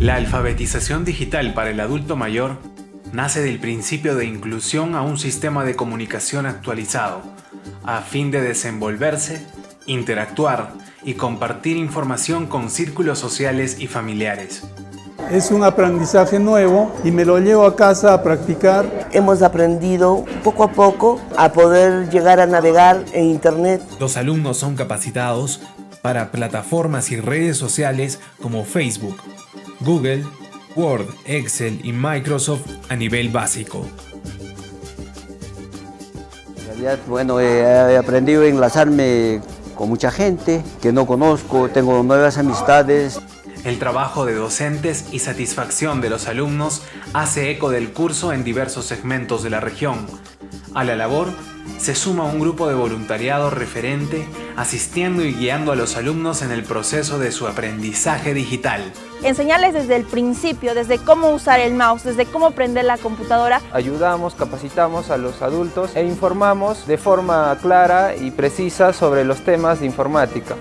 La alfabetización digital para el adulto mayor nace del principio de inclusión a un sistema de comunicación actualizado, a fin de desenvolverse, interactuar y compartir información con círculos sociales y familiares. Es un aprendizaje nuevo y me lo llevo a casa a practicar. Hemos aprendido poco a poco a poder llegar a navegar en Internet. Los alumnos son capacitados para plataformas y redes sociales como Facebook, Google, Word, Excel y Microsoft a nivel básico. En realidad, bueno, he aprendido a enlazarme con mucha gente que no conozco, tengo nuevas amistades. El trabajo de docentes y satisfacción de los alumnos hace eco del curso en diversos segmentos de la región. A la labor se suma un grupo de voluntariado referente asistiendo y guiando a los alumnos en el proceso de su aprendizaje digital. Enseñarles desde el principio, desde cómo usar el mouse, desde cómo prender la computadora. Ayudamos, capacitamos a los adultos e informamos de forma clara y precisa sobre los temas de informática.